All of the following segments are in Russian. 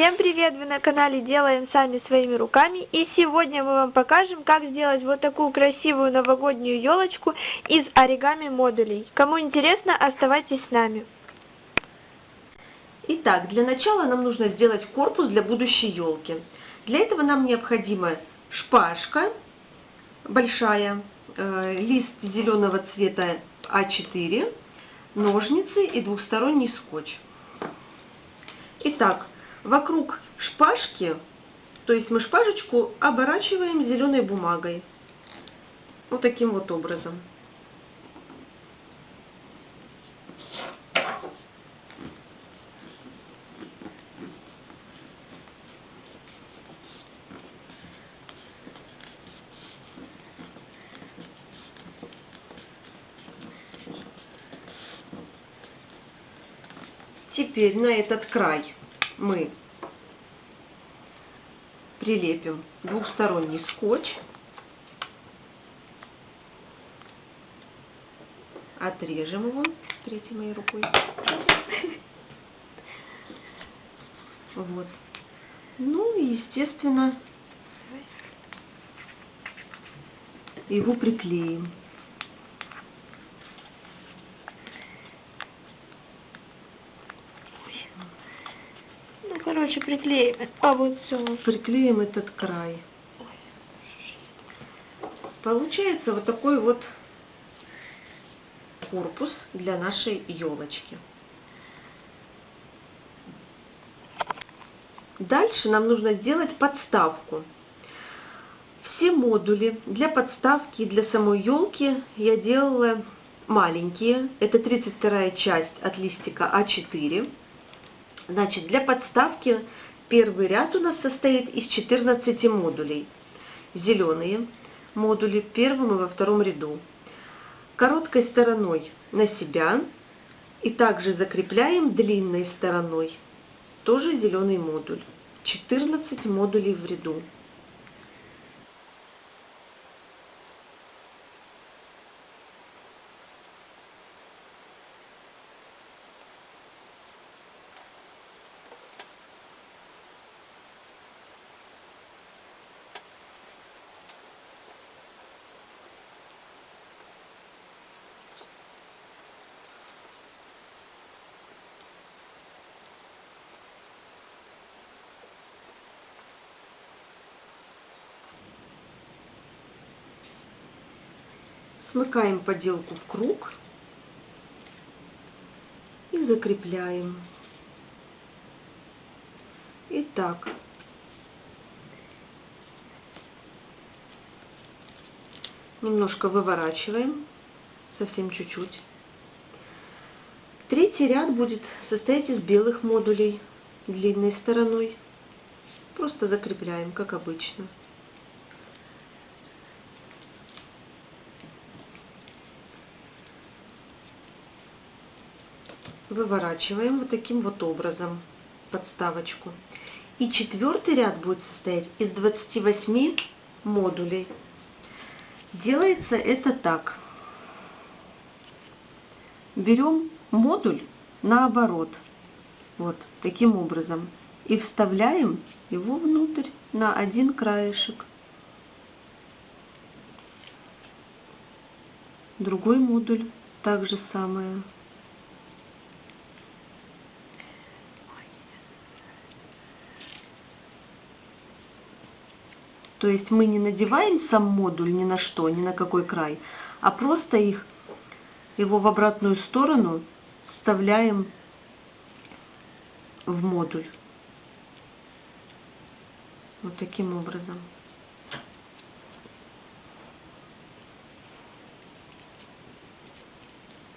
Всем привет! Вы на канале Делаем Сами Своими Руками и сегодня мы вам покажем, как сделать вот такую красивую новогоднюю елочку из оригами модулей. Кому интересно, оставайтесь с нами. Итак, для начала нам нужно сделать корпус для будущей елки. Для этого нам необходима шпажка большая, э, лист зеленого цвета А4, ножницы и двухсторонний скотч. Итак, вокруг шпажки, то есть мы шпажечку оборачиваем зеленой бумагой. Вот таким вот образом. Теперь на этот край мы прилепим двухсторонний скотч, отрежем его третьей моей рукой. Вот. Ну и, естественно, его приклеим. Короче, приклеим. А вот все. Приклеим этот край. Получается вот такой вот корпус для нашей елочки. Дальше нам нужно сделать подставку. Все модули для подставки и для самой елки я делала маленькие. Это 32 часть от листика А4. Значит, для подставки первый ряд у нас состоит из 14 модулей. Зеленые модули в первом и во втором ряду. Короткой стороной на себя и также закрепляем длинной стороной. Тоже зеленый модуль. 14 модулей в ряду. Смыкаем поделку в круг и закрепляем. Итак, немножко выворачиваем, совсем чуть-чуть. Третий ряд будет состоять из белых модулей длинной стороной. Просто закрепляем, как обычно. Выворачиваем вот таким вот образом подставочку. И четвертый ряд будет состоять из 28 модулей. Делается это так. Берем модуль наоборот, вот таким образом, и вставляем его внутрь на один краешек. Другой модуль также самое. То есть мы не надеваем сам модуль ни на что, ни на какой край, а просто их, его в обратную сторону вставляем в модуль. Вот таким образом.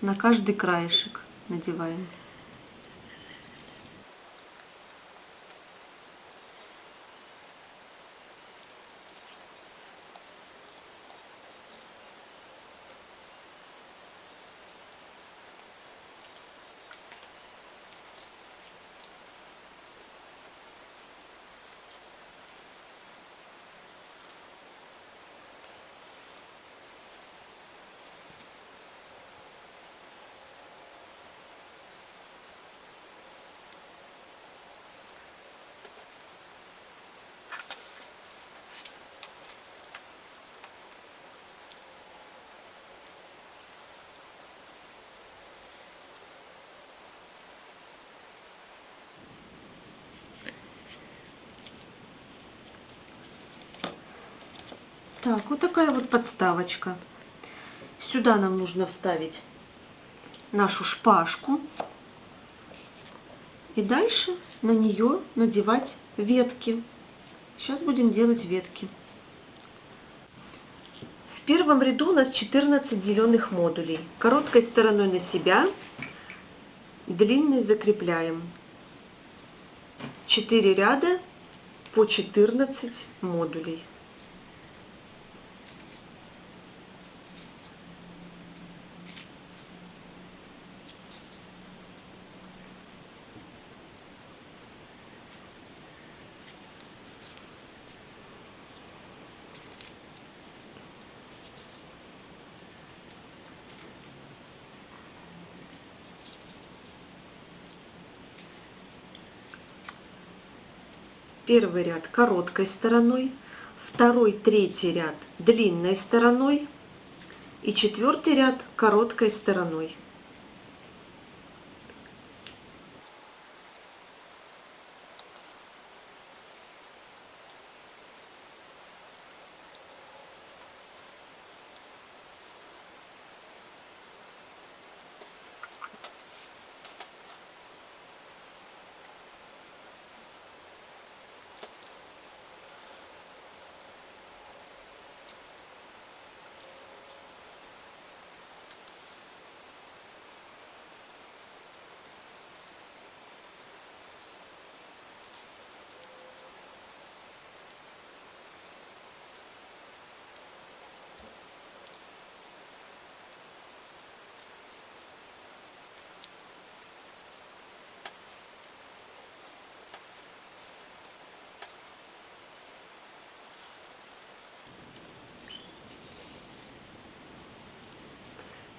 На каждый краешек надеваем. Так, вот такая вот подставочка. Сюда нам нужно вставить нашу шпажку. И дальше на нее надевать ветки. Сейчас будем делать ветки. В первом ряду у нас 14 зеленых модулей. Короткой стороной на себя, длинной закрепляем. 4 ряда по 14 модулей. Первый ряд короткой стороной, второй, третий ряд длинной стороной и четвертый ряд короткой стороной.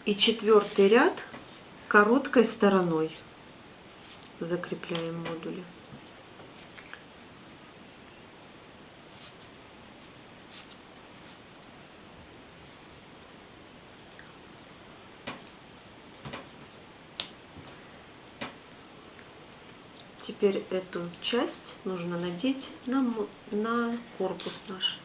И четвертый ряд короткой стороной закрепляем модули. Теперь эту часть нужно надеть на, на корпус наш.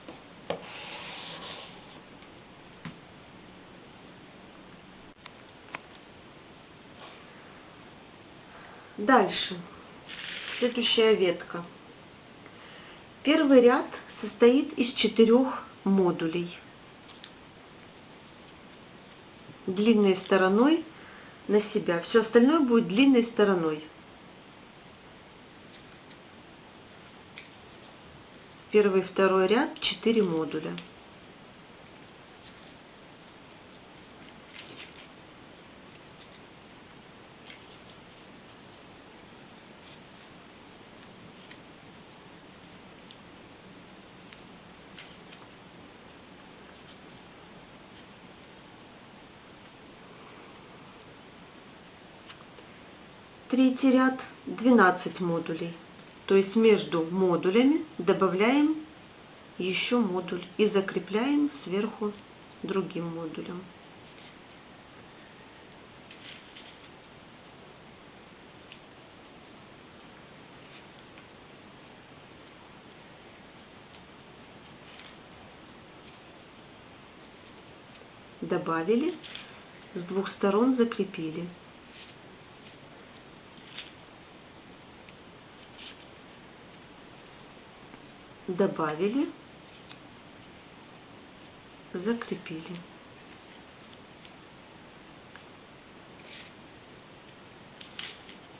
Дальше. Следующая ветка. Первый ряд состоит из четырех модулей. Длинной стороной на себя. Все остальное будет длинной стороной. Первый второй ряд 4 модуля. Третий ряд 12 модулей. То есть между модулями добавляем еще модуль и закрепляем сверху другим модулем. Добавили, с двух сторон закрепили. Добавили, закрепили.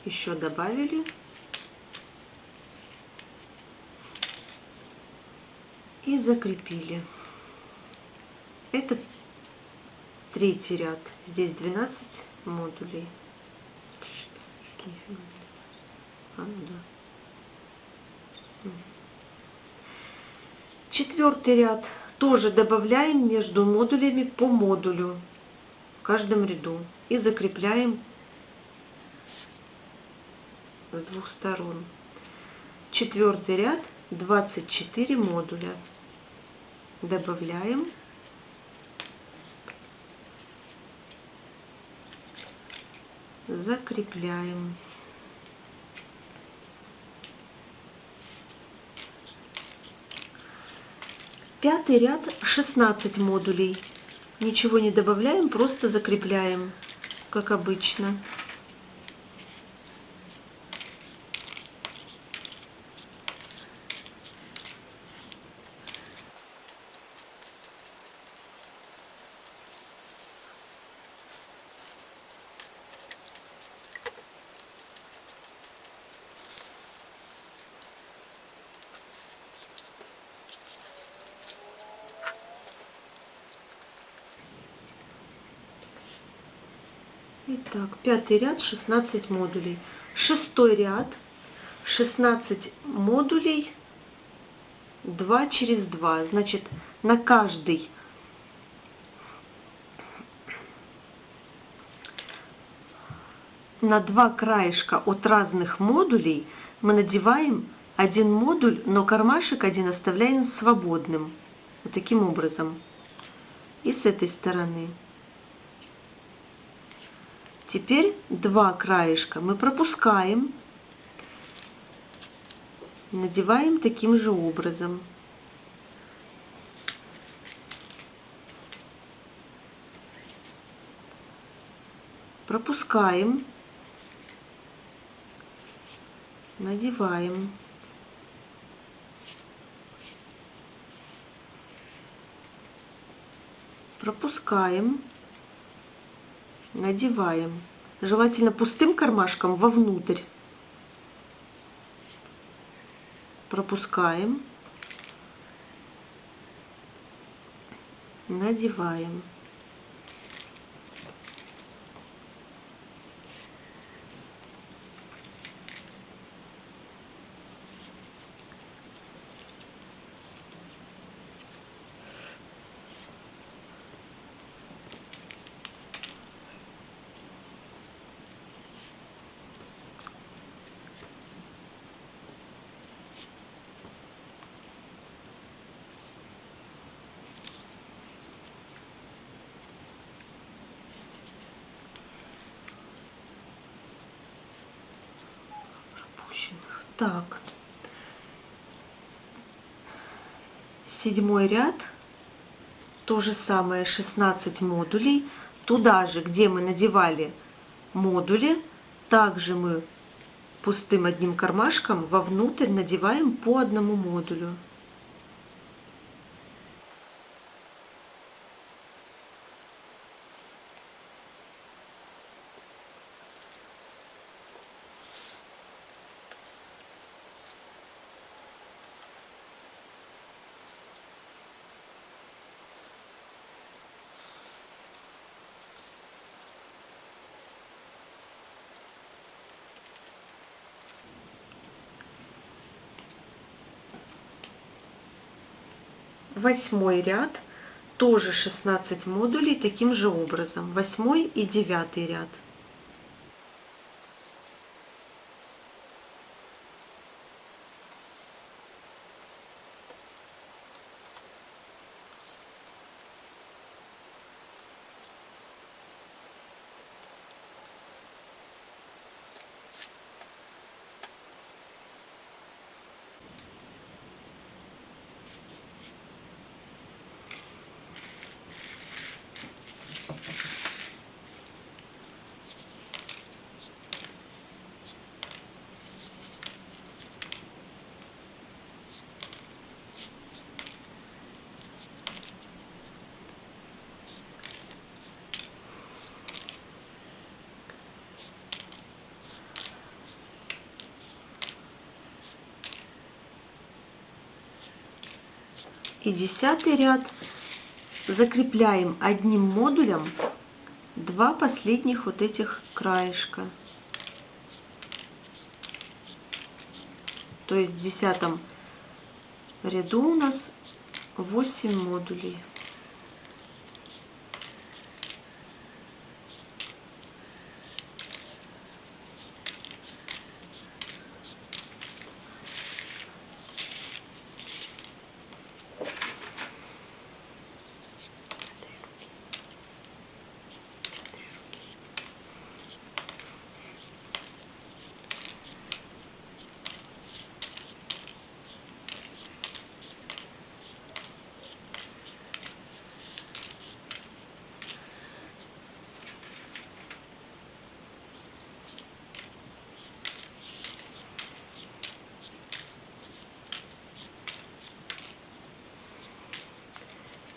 Еще добавили. И закрепили. Это третий ряд. Здесь 12 модулей. А, ну да. Четвертый ряд тоже добавляем между модулями по модулю в каждом ряду и закрепляем с двух сторон. Четвертый ряд 24 модуля. Добавляем. Закрепляем. Пятый ряд 16 модулей. Ничего не добавляем, просто закрепляем, как обычно. Итак, пятый ряд 16 модулей. Шестой ряд 16 модулей 2 через 2. Значит, на каждый на два краешка от разных модулей мы надеваем один модуль, но кармашек один оставляем свободным. Вот таким образом. И с этой стороны. Теперь два краешка мы пропускаем, надеваем таким же образом. Пропускаем, надеваем. Пропускаем надеваем. Желательно пустым кармашком вовнутрь. Пропускаем. Надеваем. Так. Седьмой ряд. То же самое, 16 модулей. Туда же, где мы надевали модули, также мы пустым одним кармашком вовнутрь надеваем по одному модулю. Восьмой ряд, тоже 16 модулей таким же образом. Восьмой и девятый ряд. И десятый ряд закрепляем одним модулем два последних вот этих краешка. То есть в десятом ряду у нас 8 модулей.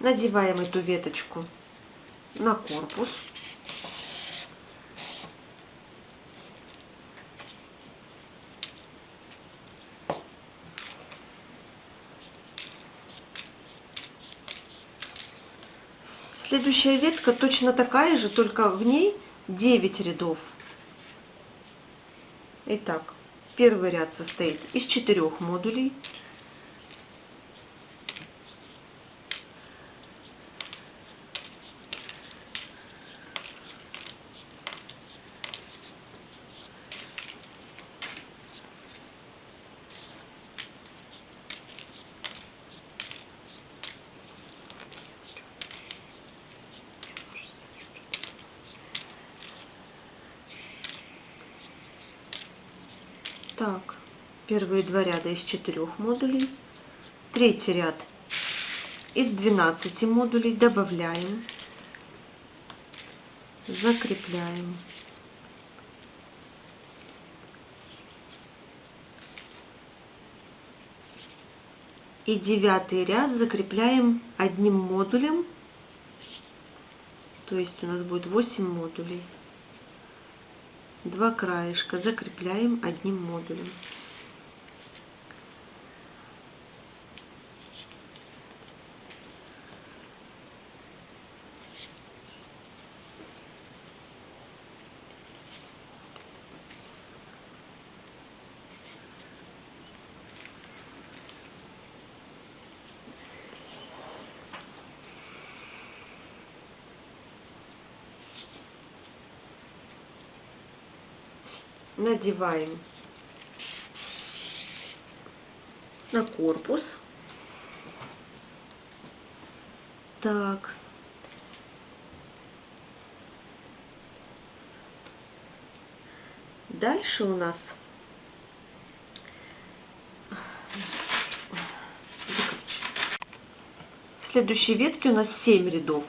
Надеваем эту веточку на корпус. Следующая ветка точно такая же, только в ней 9 рядов. Итак, первый ряд состоит из четырех модулей. Так, первые два ряда из четырех модулей. Третий ряд из 12 модулей добавляем, закрепляем. И девятый ряд закрепляем одним модулем, то есть у нас будет 8 модулей два краешка закрепляем одним модулем. Надеваем на корпус. Так. Дальше у нас в следующей ветке у нас 7 рядов.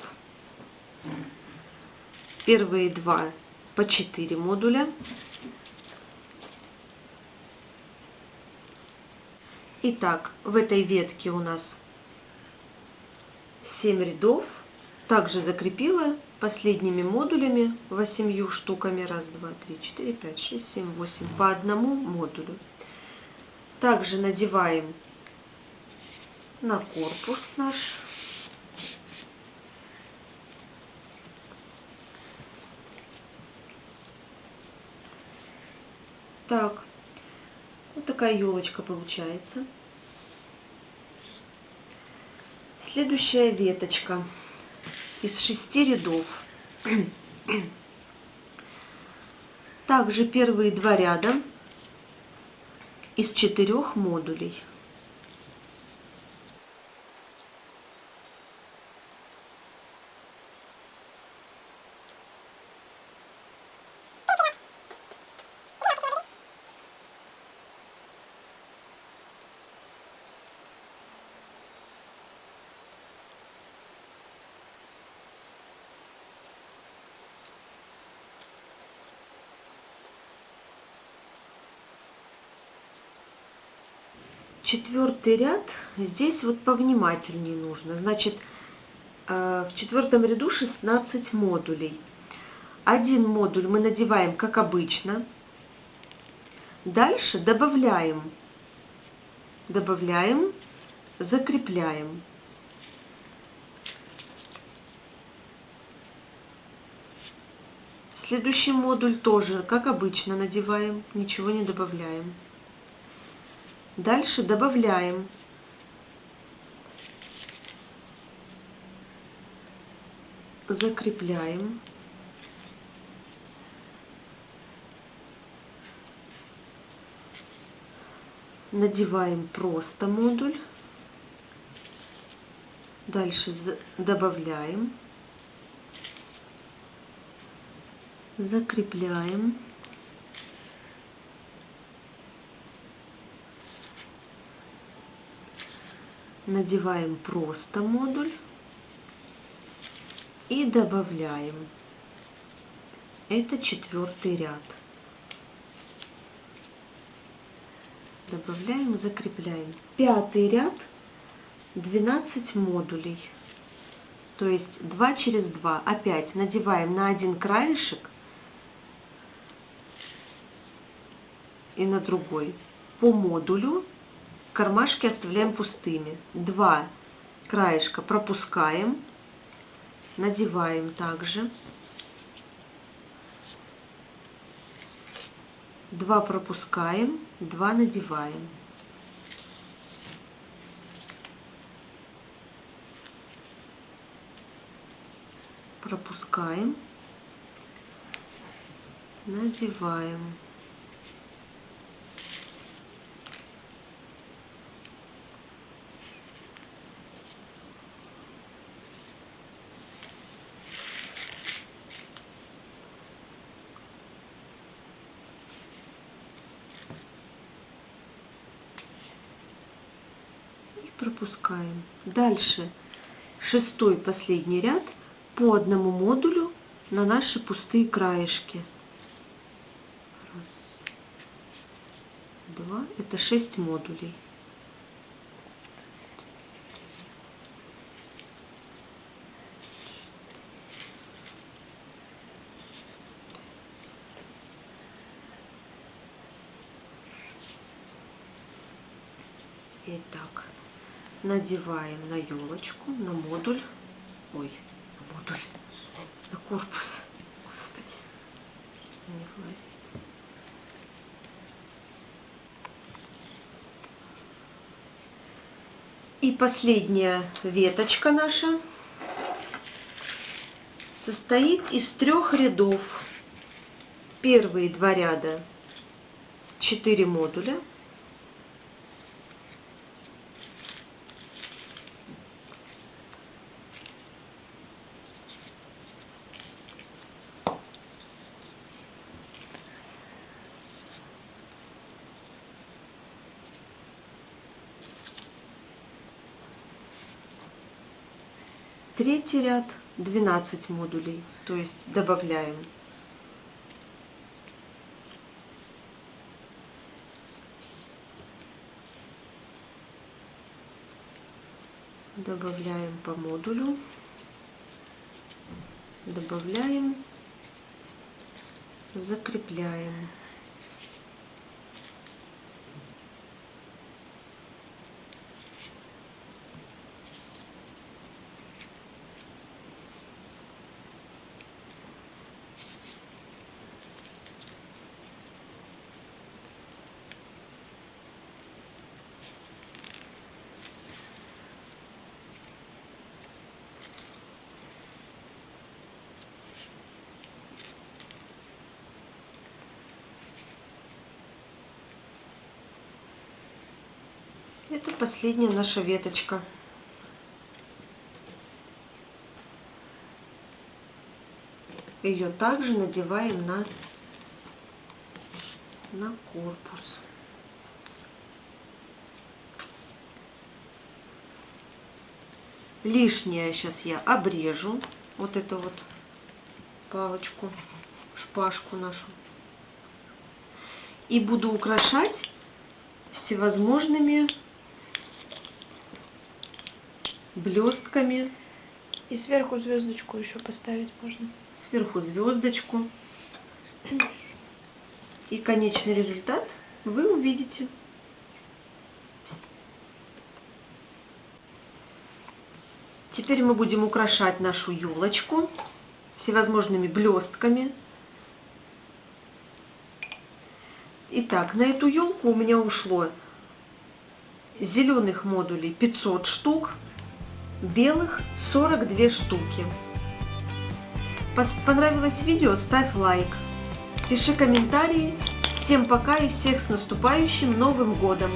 Первые два по 4 модуля. Итак, в этой ветке у нас 7 рядов. Также закрепила последними модулями 8 штуками. Раз, два, три, четыре, пять, шесть, семь, восемь. По одному модулю. Также надеваем на корпус наш. Так, такая елочка получается. Следующая веточка из шести рядов. Также первые два ряда из четырех модулей. Четвертый ряд, здесь вот повнимательнее нужно. Значит, э, в четвертом ряду 16 модулей. Один модуль мы надеваем, как обычно. Дальше добавляем, добавляем, закрепляем. Следующий модуль тоже, как обычно, надеваем, ничего не добавляем. Дальше добавляем закрепляем. Надеваем просто модуль. Дальше добавляем. Закрепляем. Надеваем просто модуль и добавляем. Это четвертый ряд. Добавляем, закрепляем. Пятый ряд 12 модулей. То есть 2 через 2. Опять надеваем на один краешек и на другой. По модулю кармашки оставляем пустыми. Два краешка пропускаем, надеваем также. Два пропускаем, два надеваем. Пропускаем, надеваем. Пропускаем. Дальше шестой последний ряд по одному модулю на наши пустые краешки. Раз, два, это шесть модулей. Итак, надеваем на елочку, на модуль, ой, на модуль, на корпус. И последняя веточка наша состоит из трех рядов. Первые два ряда 4 модуля, Третий ряд 12 модулей, то есть добавляем. Добавляем по модулю, добавляем, закрепляем. Это последняя наша веточка. Ее также надеваем на, на корпус. Лишнее сейчас я обрежу. Вот эту вот палочку, шпажку нашу. И буду украшать всевозможными блестками. И сверху звездочку еще поставить можно. Сверху звездочку. И конечный результат вы увидите. Теперь мы будем украшать нашу елочку всевозможными блестками. Итак, на эту елку у меня ушло зеленых модулей 500 штук, белых 42 штуки. Понравилось видео? Ставь лайк, пиши комментарии. Всем пока и всех с наступающим Новым Годом!